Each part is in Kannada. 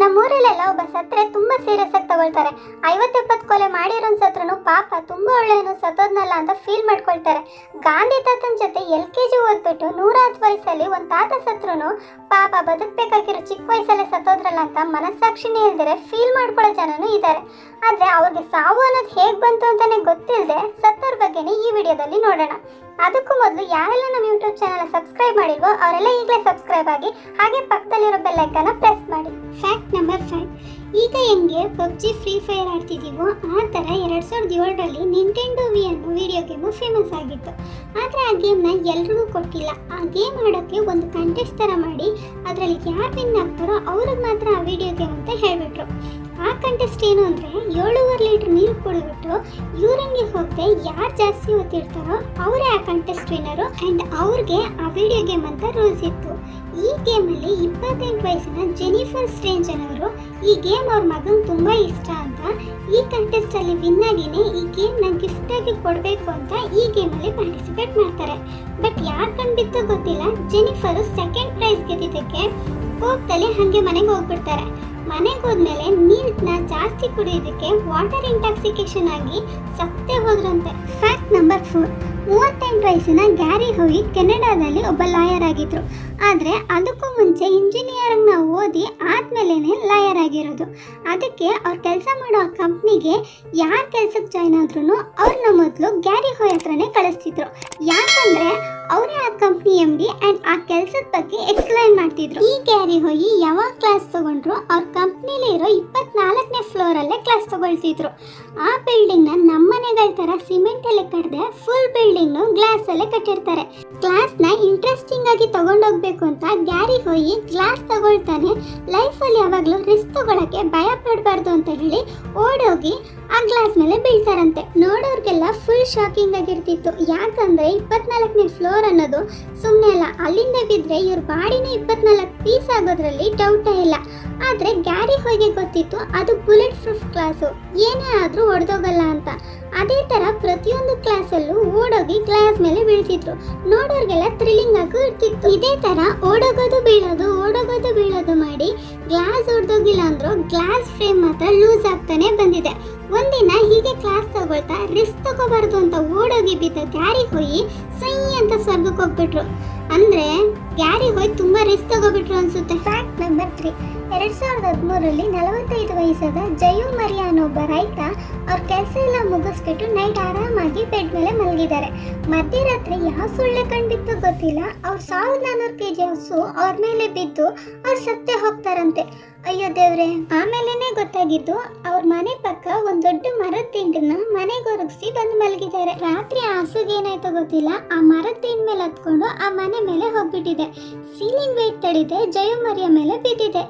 ನಮ್ಮೂರಲ್ಲೆಲ್ಲ ಒಬ್ಬ ಸತ್ರೆ ತುಂಬಾ ಸೀರಿಯಸ್ ಆಗಿ ತಗೊಳ್ತಾರೆ. ಐವತ್ತೆಪ್ಪತ್ತು ಕೊಲೆ ಮಾಡಿರೋನ್ ಸತ್ರನು ಪಾಪ ತುಂಬಾ ಒಳ್ಳೆಯನು ಸತ್ತೋದ್ನಲ್ಲ ಅಂತ ಫೀಲ್ ಮಾಡ್ಕೊಳ್ತಾರೆ. ಗಾಂಧಿ ತಾತನ ಜೊತೆ ಎಲ್ ಕೆ ಜಿ ಓದ್ಬಿಟ್ಟು ನೂರ ಹತ್ತು ವಯಸ್ಸಲ್ಲಿ ಒಂದು ತಾತ ಸತ್ರನು ಪಾಪ ಬದುಕಬೇಕಾಗಿರೋ ಚಿಕ್ಕ ವಯಸ್ಸಲ್ಲೇ ಸತ್ತೋದ್ರಲ್ಲ ಅಂತ ಮನಸ್ಸಾಕ್ಷಿನೇ ಇಲ್ದಿರೆ ಫೀಲ್ ಮಾಡ್ಕೊಳ್ಳೋ ಜನನೂ ಇದ್ದಾರೆ ಆದರೆ ಅವ್ರಿಗೆ ಸಾವು ಅನ್ನೋದು ಹೇಗೆ ಬಂತು ಅಂತಲೇ ಗೊತ್ತಿಲ್ಲದೆ ಸತ್ತೋರ್ ಬಗ್ಗೆನೇ ಈ ವಿಡಿಯೋದಲ್ಲಿ ನೋಡೋಣ. ಅದಕ್ಕೂ ಮೊದಲು ಯಾರೆಲ್ಲ ನಮ್ಮ ಯೂಟ್ಯೂಬ್ ಚಾನಲ್ ಸಬ್ಸ್ಕ್ರೈಬ್ ಮಾಡಿಲ್ವೋ ಅವರೆಲ್ಲ ಈಗಲೇ ಸಬ್ಸ್ಕ್ರೈಬ್ ಆಗಿ ಹಾಗೆ ಪಕ್ಕದಲ್ಲಿರೋ ಬೆಲ್ ಐಕನ್ನ ಪ್ರೆಸ್ ಮಾಡಿ. ಫ್ಯಾಕ್ಟ್ ನಂಬರ್ ಫೈವ್ ಈಗ ಹೆಂಗೆ ಪಬ್ಜಿ ಫ್ರೀ ಫೈರ್ ಆಡ್ತಿದ್ದೀವೋ ಆ ಥರ ಎರಡು ಸಾವಿರದ ಏಳರಲ್ಲಿ ನಿಂಟೆಂಡು ವಿ ಅನ್ನೋ ವಿಡಿಯೋ ಗೇಮು ಫೇಮಸ್ ಆಗಿತ್ತು. ಆದರೆ ಆ ಗೇಮ್ನ ಎಲ್ರಿಗೂ ಕೊಟ್ಟಿಲ್ಲ. ಆ ಗೇಮ್ ಆಡೋಕ್ಕೆ ಒಂದು ಕಂಟೆಸ್ಟ್ ಥರ ಮಾಡಿ, ಅದರಲ್ಲಿ ಯಾರು ವಿನ್ ಆಗ್ತಾರೋ ಅವ್ರಿಗೆ ಮಾತ್ರ ಆ ವಿಡಿಯೋ ಗೇಮ್ ಅಂತ ಹೇಳಿಬಿಟ್ರು. ಆ ಕಂಟೆಸ್ಟ್ ಏನು ಅಂದರೆ ಏಳುವರೆ ಲೀಟ್ರ್ ನೀರು ಕುಡಿದ್ಬಿಟ್ಟು ಯೂರಿನ್ಗೆ ಹೋಗದೆ ಯಾರು ಜಾಸ್ತಿ ಓದ್ತಿರ್ತಾರೋ ಅವರೇ ಆ ಕಂಟೆಸ್ಟ್ ವಿನ್ನರು ಆ್ಯಂಡ್ ಅವ್ರಿಗೆ ಆ ವಿಡಿಯೋ ಗೇಮ್ ಅಂತ ರೂಲ್ಸ್ ಇತ್ತು. ಈ ಗೇಮಲ್ಲಿ ಇಪ್ಪತ್ತೆಂಟು ವಯಸ್ಸಿನ ಜೆನಿಫರ್ ಸ್ಟ್ರೇಂಜ್ ಅನ್ನೋರು ಈ ಗೇಮ್ ಅವ್ರ ಮಗನ ತುಂಬ ಇಷ್ಟ ಅಂತ ಈ ಕಂಟೆಸ್ಟಲ್ಲಿ ವಿನ್ ಆಗಿನೇ ಈ ಗೇಮ್ನ ಗಿಫ್ಟಾಗಿ ಕೊಡಬೇಕು ಅಂತ ಈ ಗೇಮಲ್ಲಿ ಪಾರ್ಟಿಸಿಪೇಟ್ ಮಾಡ್ತಾರೆ. ಬಟ್ ಯಾರು ಕಂಡಿದ್ದು ಗೊತ್ತಿಲ್ಲ ಜೆನಿಫರು ಸೆಕೆಂಡ್ ಪ್ರೈಸ್ ಗೆದ್ದಿದ್ದಕ್ಕೆ ಕೋಪದಲ್ಲಿ ಹಾಗೆ ಮನೆಗೆ ಹೋಗ್ಬಿಡ್ತಾರೆ. ಮನೆಗೆ ಹೋದ್ಮೇಲೆ ನೀರನ್ನ ಜಾಸ್ತಿ ಕುಡಿಯೋದಕ್ಕೆ ವಾಟರ್ ಇಂಟಾಕ್ಸಿಕೇಶನ್ ಆಗಿ ಸತ್ತೇ ಹೋದ್ರಂತೆ. ಫ್ಯಾಕ್ಟ್ ನಂಬರ್ ಫೋರ್ ಮೂವತ್ತೆಂಟು ವಯಸ್ಸಿನ ಗ್ಯಾರಿ ಹೋಗಿ ಕೆನಡಾದಲ್ಲಿ ಒಬ್ಬ ಲಾಯರ್ ಆಗಿದ್ರು. ಆದರೆ ಅದಕ್ಕೂ ಮುಂಚೆ ಇಂಜಿನಿಯರಿಂಗ್ನ ಓದಿ ಆದ್ಮೇಲೆ ಲಾಯರ್ ಆಗಿರೋದು. ಅದಕ್ಕೆ ಅವ್ರು ಕೆಲಸ ಮಾಡೋ ಕಂಪ್ನಿಗೆ ಯಾರು ಕೆಲ್ಸಕ್ಕೆ ಜಾಯ್ನ್ ಆದ್ರೂ ಅವ್ರನ್ನ ಮೊದಲು ಗ್ಯಾರಿ ಹೋಯ್ ಹತ್ರನೇ ಕಳಿಸ್ತಿದ್ರು. ಯಾಕಂದ್ರೆ ಅವರೇ ಆ ಕಂಪ್ನಿ ಎಂ ಡಿ ಆ್ಯಂಡ್ ಆ ಕೆಲಸದ ಬಗ್ಗೆ ಎಕ್ಸ್ಪ್ಲೈನ್ ಮಾಡ್ತಿದ್ರು. ಈ ಗ್ಯಾರಿ ಹೋಯ್ ಯಾವಾಗ ಕ್ಲಾಸ್ ತಗೊಂಡ್ರು ಅವ್ರ ಕಂಪ್ನಿಲಿ ಇರೋ ಇಪ್ಪತ್ನಾಲ್ಕನೇ ಫ್ಲೋರಲ್ಲೇ ಕ್ಲಾಸ್ ತಗೊಳ್ತಿದ್ರು. ಆ ಬಿಲ್ಡಿಂಗ್ನ ನಮ್ಮನೆಗಳ ಥರ ಸಿಮೆಂಟಲ್ಲಿ ಕಡ್ದೆ ಫುಲ್ ಬಿಲ್ಡಿಂಗ್ನು ಗ್ಲಾಸಲ್ಲೇ ಕಟ್ಟಿರ್ತಾರೆ. ಕ್ಲಾಸ್ನ ಇಂಟ್ರೆಸ್ಟಿಂಗ್ ಆಗಿ ತಗೊಂಡೋಗ್ಬೇಕು ಅಂತ ಗ್ಯಾರಿ ಹೋಯಿ ಕ್ಲಾಸ್ ತಗೊಳ್ತಾನೆ. ಲೈಫಲ್ಲಿ ಯಾವಾಗಲೂ ರಿಸ್ಕ್ ತಗೊಳಕ್ಕೆ ಭಯ ಪಡಬಾರ್ದು ಅಂತ ಹೇಳಿ ಓಡೋಗಿ ಆ ಗ್ಲಾಸ್ ಮೇಲೆ ಬೀಳ್ತಾರಂತೆ. ನೋಡೋರ್ಗೆಲ್ಲ ಫುಲ್ ಶಾಕಿಂಗ್ ಆಗಿರ್ತಿತ್ತು. ಯಾಕಂದ್ರೆ ಇಪ್ಪತ್ನಾಲ್ಕನೇ ಫ್ಲೋರ್ ಅನ್ನೋದು ಸುಮ್ಮನೆ ಅಲ್ಲ, ಅಲ್ಲಿಂದ ಬಿದ್ರೆ ಇವ್ರ ಬಾಡಿನೇ ಇಪ್ಪತ್ನಾಲ್ಕು ಪೀಸ್ ಆಗೋದ್ರಲ್ಲಿ ಡೌಟೇ ಇಲ್ಲ. ಆದರೆ ಗ್ಯಾರಿ ಹೋಗಿ ಗೊತ್ತಿತ್ತು, ಅದು ಬುಲೆಟ್ ಪ್ರೂಫ್ ಕ್ಲಾಸು ಏನೇ ಆದರೂ ಒಡೆದೋಗಲ್ಲ ಅಂತ. ಅದೇ ಥರ ಪ್ರತಿಯೊಂದು ಕ್ಲಾಸಲ್ಲೂ ಓಡೋಗಿ ಗ್ಲಾಸ್ ಮೇಲೆ ಬೀಳ್ತಿದ್ರು. ನೋಡೋರ್ಗೆಲ್ಲ ಥ್ರಿಲ್ಲಿಂಗ್ ಆಗು ಇರ್ತಿತ್ತು. ಇದೇ ಥರ ಓಡೋಗೋದು ಬೀಳೋದು ಓಡೋಗೋದು ಬೀಳೋದು ಮಾಡಿ ಗ್ಲಾಸ್ ಹೊಡೆದೋಗಿಲ್ಲ ಅಂದ್ರೂ ಗ್ಲಾಸ್ ಫ್ರೇಮ್ ಮಾತ್ರ ಲೂಸ್ ಆಗ್ತಾನೆ ಬಂದಿದೆ. ಒಂದಿನ ಹೀಗೆ ಕ್ಲಾಸ್ ತಗೊಳ್ತಾ ರಿಸ್ಕ್ ತಗೋಬಾರ್ದು ಅಂತ ಓಡೋಗಿ ಬಿದ್ದ ಗ್ಯಾರಿ ಹೋಯಿ ಸೈ ಅಂತ ಸ್ವರ್ಗಕ್ಕೆ ಹೋಗ್ಬಿಟ್ರು. ಅಂದ್ರೆ ಗ್ಯಾರಿ ಹೋಯ್ ತುಂಬಾ ರಿಸ್ಕ್ ತಗೋಬಿಟ್ರು ಅನ್ಸುತ್ತೆ. ಫ್ಯಾಕ್ಟ್ ನಂಬರ್ ತ್ರೀ ಎರಡ್ ಸಾವಿರದ ಹದಿಮೂರರಲ್ಲಿ ನಲವತ್ತೈದು ವಯಸ್ಸಾದ ಜಯು ಮರಿಯಾ ಅನ್ನೋ ಒಬ್ಬ ರೈತ ಅವ್ರ ಕೆಲಸ ಎಲ್ಲ ಮುಗಿಸ್ಬಿಟ್ಟು ನೈಟ್ ಆರಾಮಾಗಿ ಬೆಡ್ ಮೇಲೆ ಮಲಗಿದ್ದಾರೆ ಮಧ್ಯರಾತ್ರಿ ಯಾವ ಸೊಳ್ಳೆ ಕಂಡಿತ್ತು ಗೊತ್ತಿಲ್ಲ. ಅವ್ರ ಸಾವಿರದ ನಾನೂರು ಕೆ ಜಿ ಹಸು ಅವ್ರ ಮೇಲೆ ಬಿದ್ದು ಅವ್ರು ಸತ್ತೆ ಹೋಗ್ತಾರಂತೆ. ಅಯ್ಯೋ ದೇವ್ರೆ. ಆಮೇಲೆನೆ ಗೊತ್ತಾಗಿದ್ದು ಅವ್ರ ಮನೆ ದೊಡ್ಡ ಮರದ ತಿಂಡನ್ನ ಮನೆಗೆ ಒರಗಿಸಿ ಬಂದು ಮಲಗಿದ್ದಾರೆ. ರಾತ್ರಿ ಹಸುಗೆ ಏನಾಯ್ತೋ ಗೊತ್ತಿಲ್ಲ. ಆ ಮರದ ತಿಂಡ್ ಮೇಲೆ ಹತ್ಕೊಂಡು ಆ ಮನೆ ಮೇಲೆ ಹೋಗ್ಬಿಟ್ಟಿದೆ. ಸೀಲಿಂಗ್ ವೇಟ್ ತಡಿದೆ ಜಯ ಮರಿಯ ಮೇಲೆ ಬಿದ್ದಿದೆ.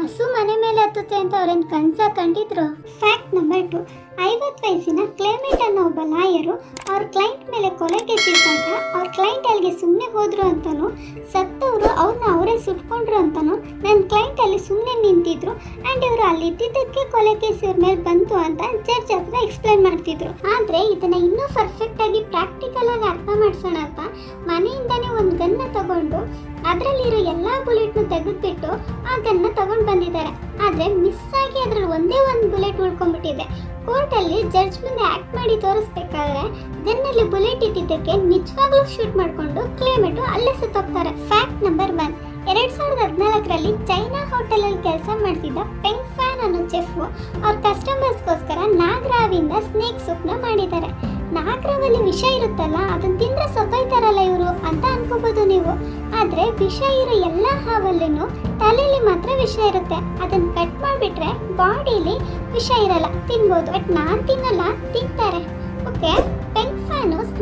ಹಸು ಮನೆ ಮೇಲೆ ಹತ್ತುತ್ತೆ ಅಂತ ಅವ್ರೇನ್ ಕನ್ಸ ಕಂಡಿದ್ರು? ಫ್ಯಾಕ್ಟ್ ನಂಬರ್ ಟು ಐವತ್ತು ವಯಸ್ಸಿನ ಕ್ಲೈಮೇಟ್ ಅನ್ನೋ ಒಬ್ಬ ಲಾಯರು ಅವ್ರ ಕ್ಲೈಂಟ್ ಮೇಲೆ ಕೊಲೆ ಕೇಸಿದ್ದಾಗ ಅವ್ರ ಕ್ಲೈಂಟ್ ಅಲ್ಲಿಗೆ ಸುಮ್ಮನೆ ಹೋದ್ರು ಅಂತಲೂ ಸತ್ತವರು ಅವ್ರನ್ನ ಅವರೇ ಸುಟ್ಕೊಂಡ್ರು ಅಂತಲೂ ನನ್ನ ಕ್ಲೈಂಟ್ ಅಲ್ಲಿ ಸುಮ್ಮನೆ ನಿಂತಿದ್ರು ಆ್ಯಂಡ್ ಇವರು ಅಲ್ಲಿ ಇದ್ದಿದ್ದಕ್ಕೆ ಕೊಲೆ ಕೇಸ್ ಇವ್ರ ಮೇಲೆ ಬಂತು ಅಂತ ಜಡ್ಜ್ ಹತ್ರ ಎಕ್ಸ್ಪ್ಲೈನ್ ಮಾಡ್ತಿದ್ರು. ಆದರೆ ಇದನ್ನು ಇನ್ನೂ ಪರ್ಫೆಕ್ಟಾಗಿ ಪ್ರಾಕ್ಟಿಕಲಾಗಿ ಅರ್ಥ ಮಾಡಿಸೋಣ ಅಂತ ಮನೆಯಿಂದನೇ ಒಂದು ಗನ್ನ ತಗೊಂಡು ಅದರಲ್ಲಿರೋ ಎಲ್ಲ ಬುಲೆಟ್ನು ತೆಗೆದುಬಿಟ್ಟು ಆ ಗನ್ನ ತಗೊಂಡು ಬಂದಿದ್ದಾರೆ. ಆದರೆ ಮಿಸ್ ಆಗಿ ಅದ್ರಲ್ಲಿ ಒಂದೇ ಒಂದು ಬುಲೆಟ್ ಉಳ್ಕೊಂಡ್ಬಿಟ್ಟಿದೆ. ಕೋರ್ಟಲ್ಲಿ ಜಡ್ಜ್ ಮುಂದೆ ಆಕ್ಟ್ ಮಾಡಿ ತೋರಿಸ್ಬೇಕಾದ್ರೆ ಗನ್ನಲ್ಲಿ ಬುಲೆಟ್ ಇದ್ದಿದ್ದಕ್ಕೆ ನಿಜವಾಗ್ಲೂ ಶೂಟ್ ಮಾಡಿಕೊಂಡು ಕ್ಲೇಮೆಂಟು ಅಲ್ಲೇ ಸುತ್ತೋಗ್ತಾರೆ ಫ್ಯಾಕ್ಟ್ ನಂಬರ್ ಒನ್ ಎರಡ್ ಸಾವಿರದ ಹದಿನಾಲ್ಕರಲ್ಲಿ ಚೈನಾ ಹೋಟೆಲಲ್ಲಿ ಕೆಲಸ ಮಾಡ್ತಿದ್ದ ಪೆಂಗ್ ಫ್ಯಾನ್ ಅನ್ನೋ ಚೆಫ್ ಅವ್ರ ಕಸ್ಟಮರ್ಸ್ಗೋಸ್ಕರ ನಾಗರಾವಿಂದ ಸ್ನೇಕ್ ಸೂಪ್ನ ಮಾಡಿದ್ದಾರೆ. ನಾಗರಾವಲ್ಲಿ ವಿಷ ಇರುತ್ತಲ್ಲ ಅದನ್ನ ತಿಂದ್ರೆ ಸತ್ತೋಯ್ತಾರಲ್ಲ ಇವರು ಅಂತ ಅನ್ಕೋಬಹುದು ನೀವು. ಆದ್ರೆ ವಿಷ ಇರೋ ಎಲ್ಲ ಹಾವಲ್ಲೂ ತಲೆಯಲ್ಲಿ ಮಾತ್ರ ವಿಷ ಇರುತ್ತೆ. ಅದನ್ನ ಕಟ್ ಮಾಡಿಬಿಟ್ರೆ ಬಾಡಿಲಿ ವಿಷ ಇರಲ್ಲ. ತಿನ್ಬೋದು. ಬಟ್ ನಾನ್ ತಿನ್ನಲ್ಲ, ತಿಂತಾರೆ.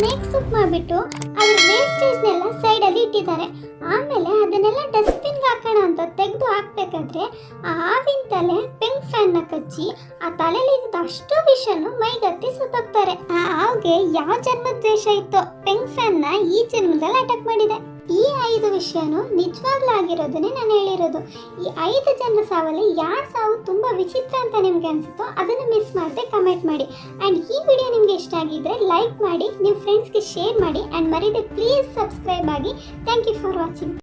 ಸ್ನೇಕ್ ಸೂಪ್ ಮಾಡಿಬಿಟ್ಟು ಅದ್ರ ವೇಸ್ಟೇಜ್ನೆಲ್ಲ ಸೈಡಲ್ಲಿ ಇಟ್ಟಿದ್ದಾರೆ. ಆಮೇಲೆ ಅದನ್ನೆಲ್ಲ ಡಸ್ಟ್ಬಿನ್ಗೆ ಹಾಕೋಣ ಅಂತ ತೆಗೆದು ಹಾಕ್ಬೇಕಾದ್ರೆ ಆ ಹಾವಿನ ತಲೆ ಪೆಂಗ್ ಫ್ಯಾನ್ನ ಕಚ್ಚಿ ಆ ತಲೆಯಲ್ಲಿ ಇದ್ದ ಅಷ್ಟು ವಿಷನು ಮೈಗತ್ತಿ ಸುತ್ತೋಗ್ತಾರೆ. ಆ ಹಾವಿಗೆ ಯಾವ ಜನ್ಮದ್ವೇಷ ಇತ್ತು? ಇತ್ತೋ ಫ್ಯಾನ್ ಫ್ಯಾನ್ನ ಈ ಜನ್ಮದಲ್ಲಿ ಅಟ್ಯಾಕ್ ಮಾಡಿದೆ. ಈ ಐದು ವಿಷಯನು ನಿಜವಾಗ್ಲೂ ಆಗಿರೋದನ್ನೇ ನಾನು ಹೇಳಿರೋದು. ಈ ಐದು ಜನರ ಸಾವಲ್ಲಿ ಯಾರ ಸಾವು ತುಂಬ ವಿಚಿತ್ರ ಅಂತ ನಿಮ್ಗೆ ಅನಿಸುತ್ತೋ ಅದನ್ನು ಮಿಸ್ ಮಾಡದೆ ಕಮೆಂಟ್ ಮಾಡಿ. ಆ್ಯಂಡ್ ಈ ವಿಡಿಯೋ ನಿಮಗೆ ಇಷ್ಟ ಆಗಿದ್ರೆ ಲೈಕ್ ಮಾಡಿ ನಿಮ್ಮ ಫ್ರೆಂಡ್ಸ್ಗೆ ಶೇರ್ ಮಾಡಿ ಆ್ಯಂಡ್ ಮರೀದೆ ಪ್ಲೀಸ್ ಸಬ್ಸ್ಕ್ರೈಬ್ ಆಗಿ. Thank you for watching